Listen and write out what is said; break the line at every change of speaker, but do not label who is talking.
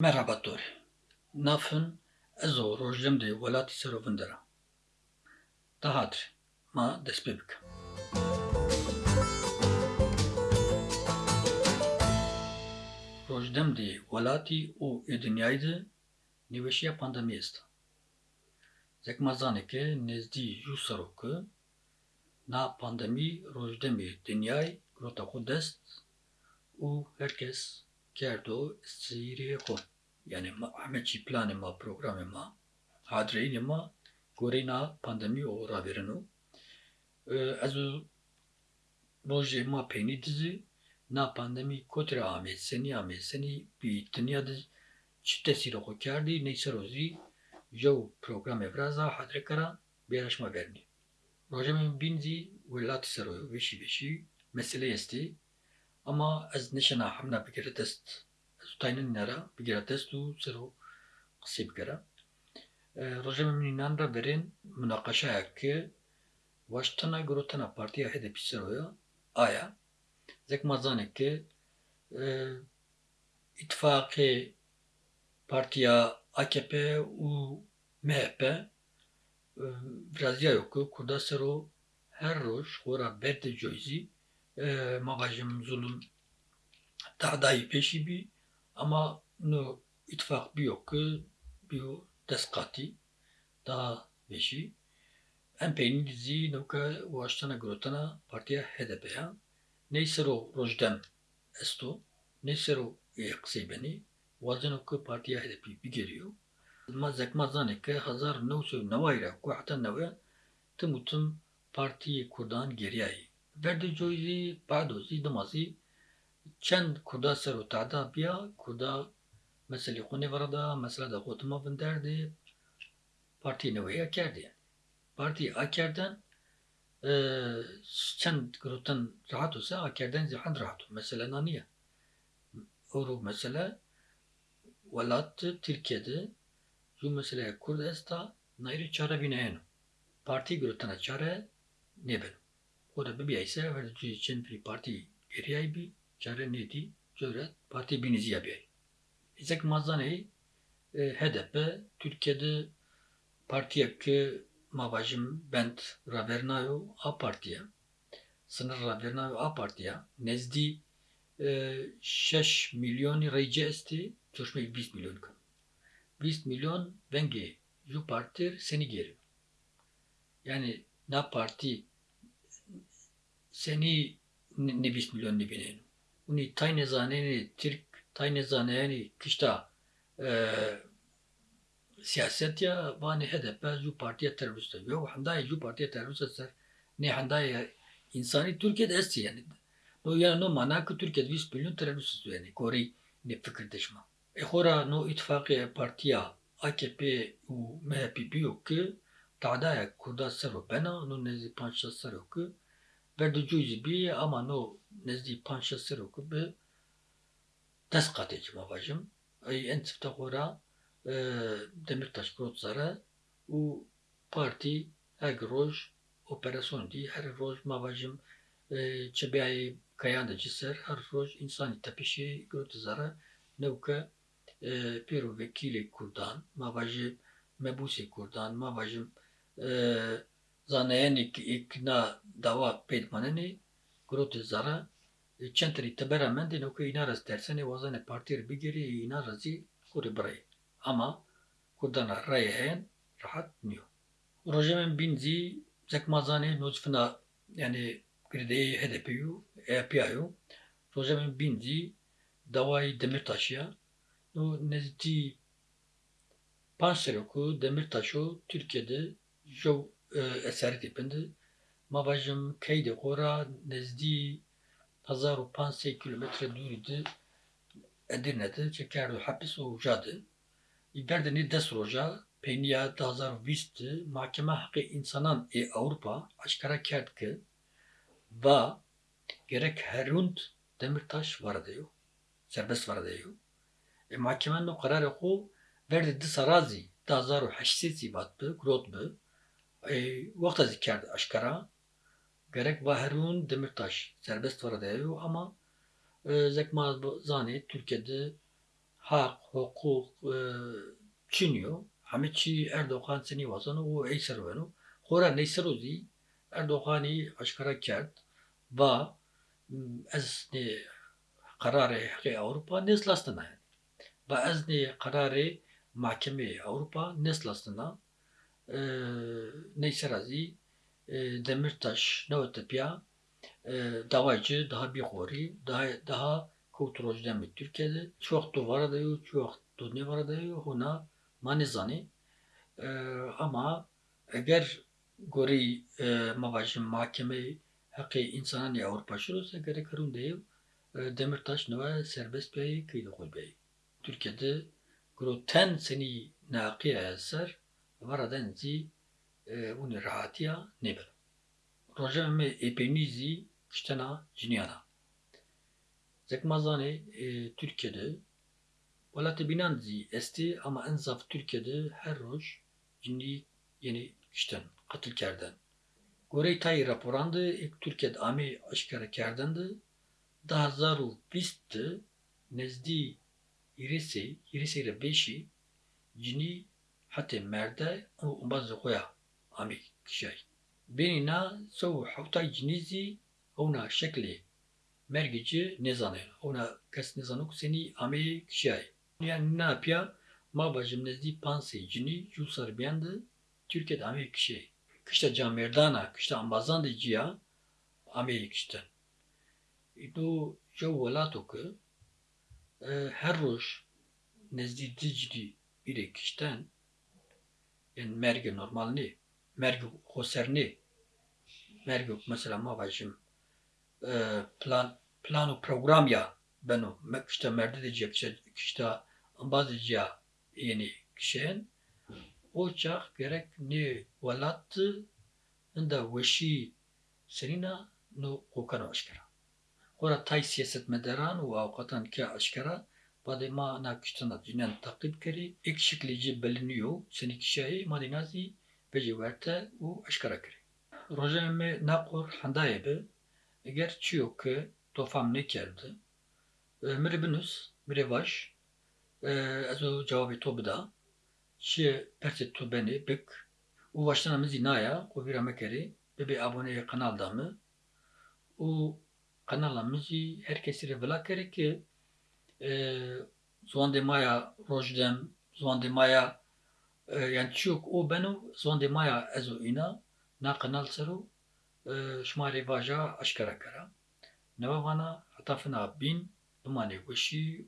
Merhaba Tori. Nafın ez o rojdim de welati serovindera. Dahatri. Ma bikim. Rojdem de ê dinyayê de nîweşiya pandemiyê est. Zekmezaneke nezdî jû serokê na pandemî rojdemê dinyayê girota xwe dest û herkes kerdo xwe. Yani çî planê ma programê ma hadireyînê ma gorîna pandemî û raverin û ez û rojê ma peynî dizî na pandemî kotre amê senî amê senî bî dinya de çi tesîra xwe kerdî neyser rozî jew programê viraza hadire kara bêreşma vernî. Rojê min weşî meselê estê ama ez neşana hemna bigire dest ez û tayînên nera bigire dest û sero qisê bikire. Rojê min mînan re verên münaqeşayeke waştina girotena partiya HDP seroya aya zekmezaneke îtifaqê partiya AKP û MHP viraziya yo ku Kurda sero her roj xwara berde coyzî ma bajim zulm tehdayî pêşî bî ama no îtifaq bîyo ku bîyo dest qatî daha weşî em peynî dizî newke waştina girotena partiya HDP ya ney sero rojdem est o ney sero ê qisê benî wazino ku partiya HDP bigeriyo ma zekmezaneke hezar new sed newayî re ku heta newe tim û tim Geriyayî. Berde coyî badozî dimazî çend Kurda sero tehda biya Kurda meselê xwe nêvera da mesela da gotima vin derdê partiyê neweyî ya kerdê yani. Partiyê a kerden çend girotin rahat wise a kerden zîhan rahat û mesele na niye. Ewro mesele welat Tirkiyeyê jû meseleya Kurd est a naîrê çarebîneyên partî girotena çare nêbin. O da bibiyayse cî çend pirî partî geriyayî bî çare nedî cöret partî bînîziya biyayî. Zekmezanê HDP Türkiye'de partiyeke ma bajim bent ravernayo a partiya sınır ravernayo a partiya nezdî şeş milyonî reyce estê coşmek 20 milyon kan. 20 milyon vengê ju partir senî geri. Yani na partî senî ne 20 milyon ne binin. Uni tayne zaneni Türk tayne zaneni kişta siyaset ya vani HDP ju partiya terörist. Yo handaya ju partiya terörist ser. Ne handaya insani Türkiye'de esti yani. No yani no mana ki Türkiye'de 20 milyon terörist yani. Kori ne fikir deşma. E xora no ittifaqi partiya AKP û MHP biyo ki تعدايا كردا سرو بنا نو نزدي پانشا سرو که verdicuzi bi amanu nezdi panşa sıroku bi teskateci babacım. En tifte hora e, Demirtaş Grotzara u parti her roj operasyon di her roj mavajım e, çebiyayı kayan da ciser her roj insani tepişi Grotzara nevke e, piru vekili kurdan mavajı mebusi kurdan mavajım bajim zanayeni ikna dava pedmaneni grote zara çentri tebera mendi no ki inaras dersene wazane partir bigeri inarazi kuri bray. Ama kurdana ray hen rahat niyo. Rojemen binzi zekmazane nozfina yani grideyi HDP'yu EPA'yu rojemen binzi davayı Demirtaş'ya no nezdi Panseroku Demirtaş'u Türkiye'de جو eser tipinde ma bajim keyde xora nezdî 1500 kilometre dûrî Edirne'de çekerdi hapis û jadê. Berdinê dest roja peyniya 2020 Mahkeme Hakkı İnsanan ê Avrupa aşkara kerd ki va gerek herûnd Demirtaş varadeyo serbest varadeyo. E mahkemen no kararı xu verdi disa razî 2008 bat bi grot bi وقت از کرد اشکرا gerek Vaherun Demirtaş serbest var diyor ama e, Zekma Zani Türkiye'de hak, hukuk, e, çiniyor. Hame çi Erdoğan seni vazanı o ey servenu. Hora ne serozi Erdoğan'ı aşkara kert. Ve ez ne kararı hakkı Avrupa neslastına yani. Ve ez ne kararı mahkeme Avrupa neslastına. e, neyse razi e, Demirtaş ne ötepiya e, davacı daha bir hori daha daha kulturojden mi Türkiye'de. Çok da var da yok çok ne var da yok ona manizani. E, ama eğer gori e, mavajim mahkeme hakkı insanın ya Avrupa şurası gerek karun değil. E, Demirtaş ne serbest bey kıydı koy bey. Türkiye'de gro ten seni naqiye eser e, uni rahatiya neber Roja me epenizi kiştena jinyana. Zekmazane e, Türkiye'de Valatı binanzi esti ama en zaf Türkiye'de her roj cini yeni kişten katil kerden. Gorey tay raporandı ilk Türkiye'de ami aşkara kerdendi. Daha zarul pistti nezdi irisi, irisi ile beşi cini hatta merde o bazı koya ami kişay. بيننا سو حوتا جنيزي هنا شكل مرجع نزانه هنا كس نزانوك سني أمي كشاي يعني نابيا ما بجم نزدي بانسي جني جو سر بيند Türkiye'de Amerika kişi. Kışta can merdana, kışta ambazan de cia Amerika kışta. İdo jo velato ki her roş nezdi dicdi biri kıştan yani merge normal ne? Merge hoser ne? Merge mesela ma başım plan plano program ya beno kışta merde de cia kışta ambaz de cia yani kişen o çak gerek ne valattı ında veşi senina no kokano aşkara. Ora tay siyaset medaran ve avukatan ki aşkara Bade ma na kiştana cinen takip keri ek şeklici biliniyor. Seni kişiyi madinazi bece verte u aşkara keri. Roja me nakor handaye be eğer çiyo ki tofam ne kerdi. Mire binus, mire vaş. Ezo cevabı to bida. Çi perset to beni bik. U vaştana mizi naya, o vira mekeri. Bebe abone kanalda mı? U kanala mizi herkesi revela keri ki زوان مایا روجدم زوان مایا yani çok o benim zonde maya ezo ina na kanal seru şmari vaja aşkara kara. Neva vana hatafına bin dumani veşi